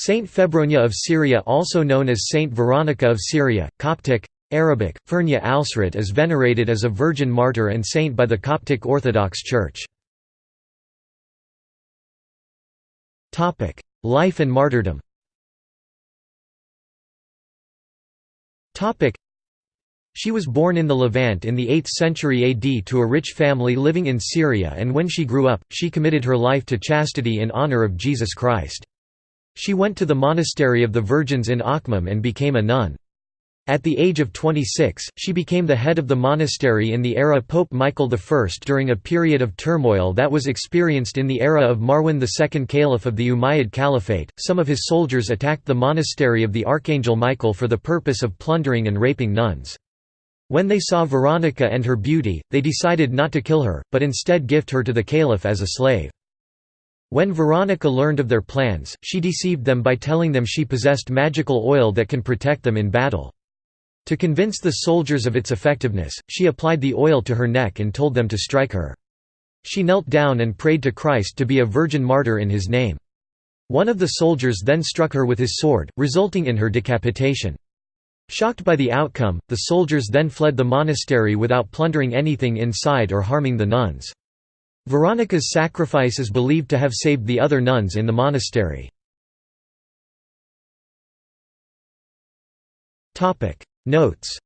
Saint Febronia of Syria also known as Saint Veronica of Syria, Coptic, Arabic, Fernia Alsrat is venerated as a virgin martyr and saint by the Coptic Orthodox Church. Life and martyrdom She was born in the Levant in the 8th century AD to a rich family living in Syria and when she grew up, she committed her life to chastity in honor of Jesus Christ. She went to the monastery of the Virgins in Akhmim and became a nun. At the age of 26, she became the head of the monastery in the era Pope Michael I during a period of turmoil that was experienced in the era of Marwan II Caliph of the Umayyad Caliphate. Some of his soldiers attacked the monastery of the Archangel Michael for the purpose of plundering and raping nuns. When they saw Veronica and her beauty, they decided not to kill her, but instead gift her to the caliph as a slave. When Veronica learned of their plans, she deceived them by telling them she possessed magical oil that can protect them in battle. To convince the soldiers of its effectiveness, she applied the oil to her neck and told them to strike her. She knelt down and prayed to Christ to be a virgin martyr in his name. One of the soldiers then struck her with his sword, resulting in her decapitation. Shocked by the outcome, the soldiers then fled the monastery without plundering anything inside or harming the nuns. Veronica's sacrifice is believed to have saved the other nuns in the monastery. Notes